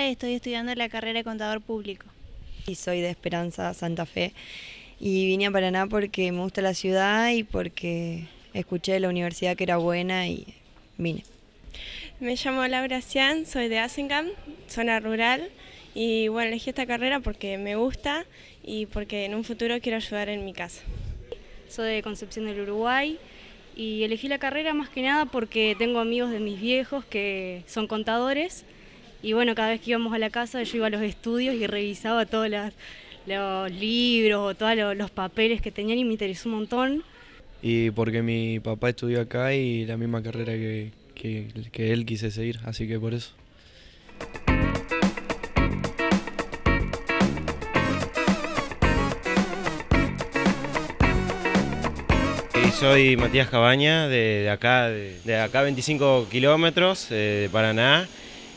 estoy estudiando la carrera de contador público. Y soy de Esperanza Santa Fe y vine a Paraná porque me gusta la ciudad y porque escuché de la universidad que era buena y vine. Me llamo Laura Cian, soy de Asengam, zona rural y bueno, elegí esta carrera porque me gusta y porque en un futuro quiero ayudar en mi casa. Soy de Concepción del Uruguay y elegí la carrera más que nada porque tengo amigos de mis viejos que son contadores y bueno, cada vez que íbamos a la casa yo iba a los estudios y revisaba todos los, libros o todos los, papeles que tenían y me interesó un montón. Y porque mi papá estudió acá y la misma carrera que, que él quise seguir, así que por eso. soy Matías Cabaña, de, acá, de, acá 25 kilómetros, eh, de Paraná,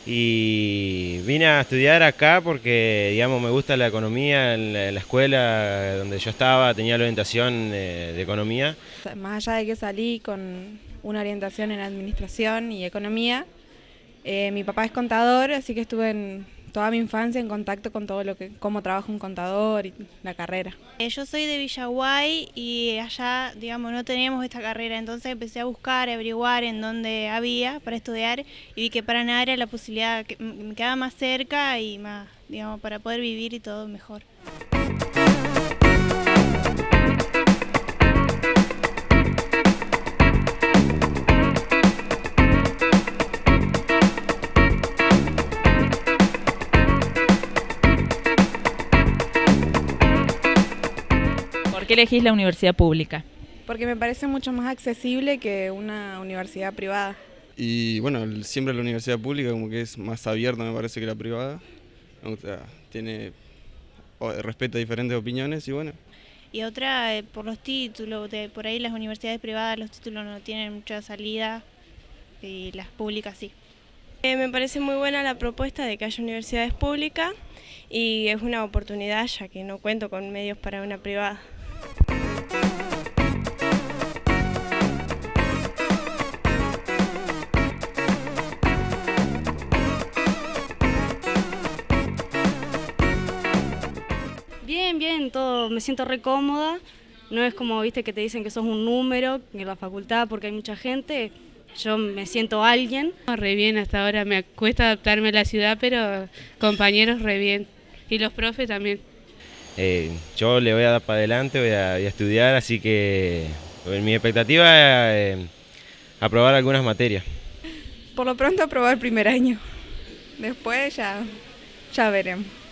y vine a estudiar acá porque, digamos, me gusta la economía, en la, escuela donde yo estaba tenía la orientación eh, de economía. Más allá de que salí con una orientación en administración y economía, eh, mi papá es contador, así que estuve en toda mi infancia en contacto con todo lo que, cómo trabaja un contador y la carrera. Eh, yo soy de Villaguay y allá, digamos, no teníamos esta carrera, entonces empecé a buscar, a averiguar en dónde había para estudiar y vi que para nada era la posibilidad, que me quedaba más cerca y más, digamos, para poder vivir y todo mejor. ¿Por qué elegís la universidad pública? Porque me parece mucho más accesible que una universidad privada. Y bueno, siempre la universidad pública como que es más abierta me parece que la privada. tiene respeto a diferentes opiniones y bueno. Y otra, eh, por los títulos, de, por ahí las universidades privadas los títulos no tienen mucha salida y las públicas sí. Eh, me parece muy buena la propuesta de que haya universidades públicas y es una oportunidad ya que no cuento con medios para una privada. Bien, bien, todo, me siento re cómoda. No es como, viste, que te dicen que sos un número en la facultad porque hay mucha gente. Yo me siento alguien. Re bien, hasta ahora me cuesta adaptarme a la ciudad, pero compañeros re bien. Y los profes también. Eh, yo le voy a dar para adelante, voy a, estudiar, así que mi expectativa es eh, aprobar algunas materias. Por lo pronto aprobar el primer año, después ya, ya veremos.